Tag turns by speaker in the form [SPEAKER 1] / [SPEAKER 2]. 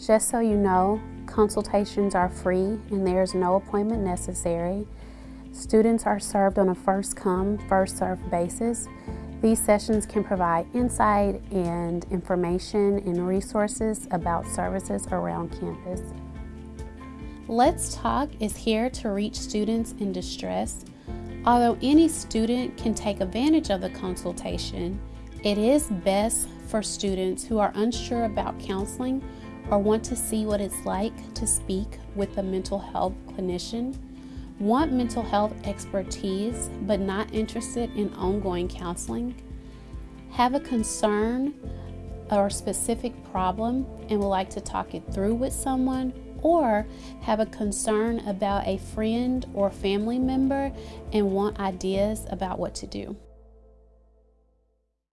[SPEAKER 1] Just so you know, consultations are free and there is no appointment necessary. Students are served on a first come, first served basis. These sessions can provide insight and information and resources about services around campus. Let's Talk is here to reach students in distress. Although any student can take advantage of the consultation, it is best for students who are unsure about counseling or want to see what it's like to speak with a mental health clinician, want mental health expertise but not interested in ongoing counseling, have a concern or specific problem and would like to talk it through with someone or have a concern about a friend or family member and want ideas about what to do.